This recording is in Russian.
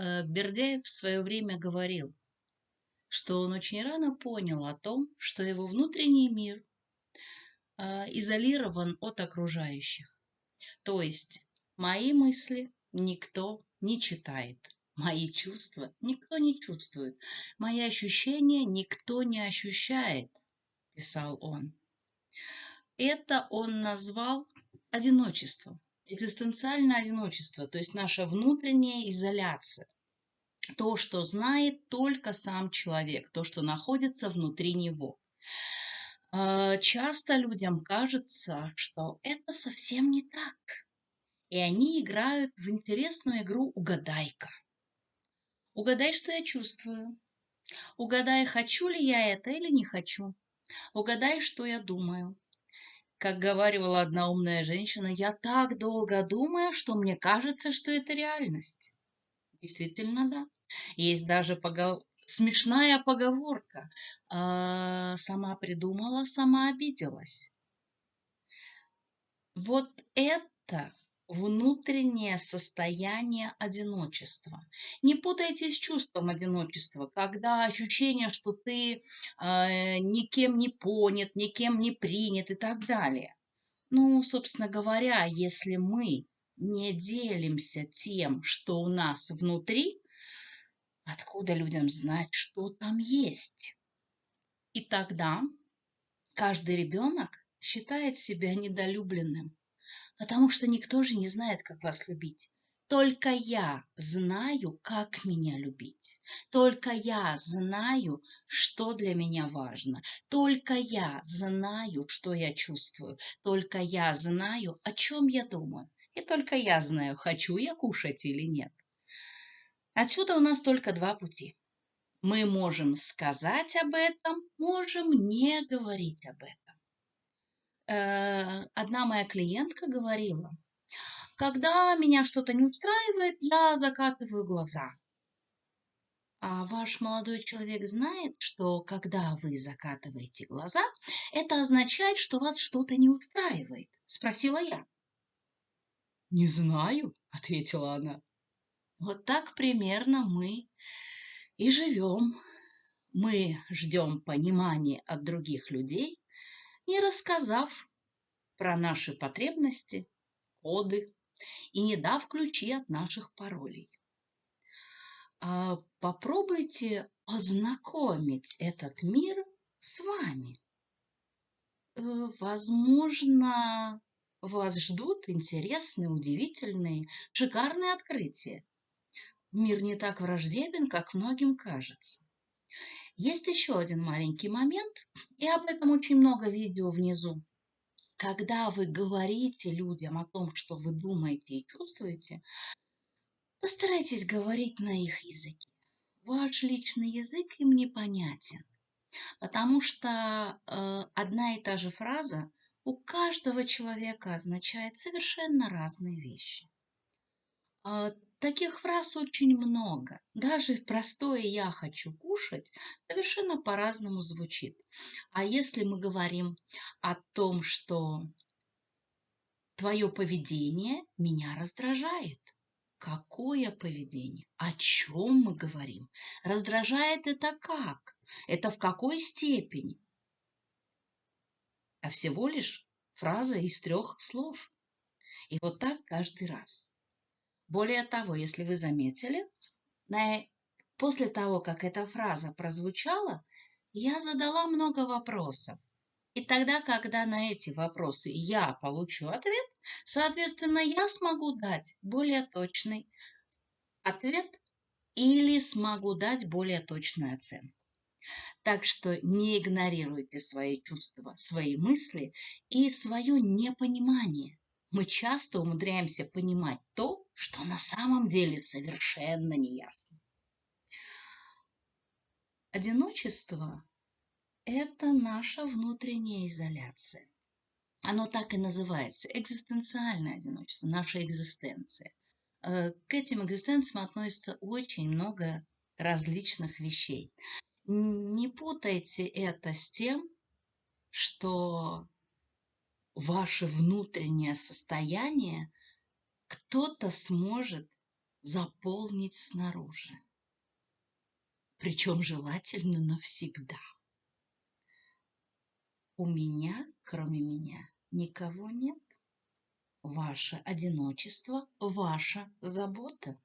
Э, Бердяев в свое время говорил, что он очень рано понял о том, что его внутренний мир э, изолирован от окружающих. То есть мои мысли никто не читает, мои чувства никто не чувствует, мои ощущения никто не ощущает, писал он. Это он назвал одиночеством экзистенциальное одиночество, то есть наша внутренняя изоляция. То, что знает только сам человек, то, что находится внутри него. А, часто людям кажется, что это совсем не так. И они играют в интересную игру «Угадай-ка». Угадай, что я чувствую. Угадай, хочу ли я это или не хочу. Угадай, что я думаю. Как говаривала одна умная женщина, я так долго думаю, что мне кажется, что это реальность. Действительно, да. Есть даже погов... смешная поговорка. А, сама придумала, сама обиделась. Вот это внутреннее состояние одиночества. Не путайте с чувством одиночества, когда ощущение, что ты э, никем не понят, никем не принят и так далее. Ну, собственно говоря, если мы не делимся тем, что у нас внутри, откуда людям знать, что там есть? И тогда каждый ребенок считает себя недолюбленным потому что никто же не знает, как вас любить. Только я знаю, как меня любить. Только я знаю, что для меня важно. Только я знаю, что я чувствую. Только я знаю, о чем я думаю. И только я знаю, хочу я кушать или нет. Отсюда у нас только два пути. Мы можем сказать об этом, можем не говорить об этом. Э, одна моя клиентка говорила, когда меня что-то не устраивает, я закатываю глаза. А ваш молодой человек знает, что когда вы закатываете глаза, это означает, что вас что-то не устраивает? Спросила я. Не знаю, ответила она. Вот так примерно мы и живем. Мы ждем понимания от других людей, не рассказав про наши потребности, коды и не дав ключи от наших паролей. А попробуйте познакомить этот мир с вами. Э, возможно, вас ждут интересные, удивительные, шикарные открытия. Мир не так враждебен, как многим кажется. Есть еще один маленький момент, и об этом очень много видео внизу. Когда вы говорите людям о том, что вы думаете и чувствуете, постарайтесь говорить на их языке. Ваш личный язык им непонятен, потому что э, одна и та же фраза у каждого человека означает совершенно разные вещи. Таких фраз очень много. Даже простое «я хочу кушать» совершенно по-разному звучит. А если мы говорим о том, что твое поведение меня раздражает, Какое поведение? О чем мы говорим? Раздражает это как? Это в какой степени? А всего лишь фраза из трех слов. И вот так каждый раз. Более того, если вы заметили, на... после того, как эта фраза прозвучала, я задала много вопросов. И тогда, когда на эти вопросы я получу ответ, соответственно, я смогу дать более точный ответ или смогу дать более точную оценку. Так что не игнорируйте свои чувства, свои мысли и свое непонимание мы часто умудряемся понимать то, что на самом деле совершенно неясно. Одиночество – это наша внутренняя изоляция. Оно так и называется – экзистенциальное одиночество, наша экзистенция. Э, к этим экзистенциям относится очень много различных вещей. Не путайте это с тем, что ваше внутреннее состояние кто-то сможет заполнить снаружи. Причем желательно навсегда. У меня, кроме меня, никого нет. Ваше одиночество – ваша забота.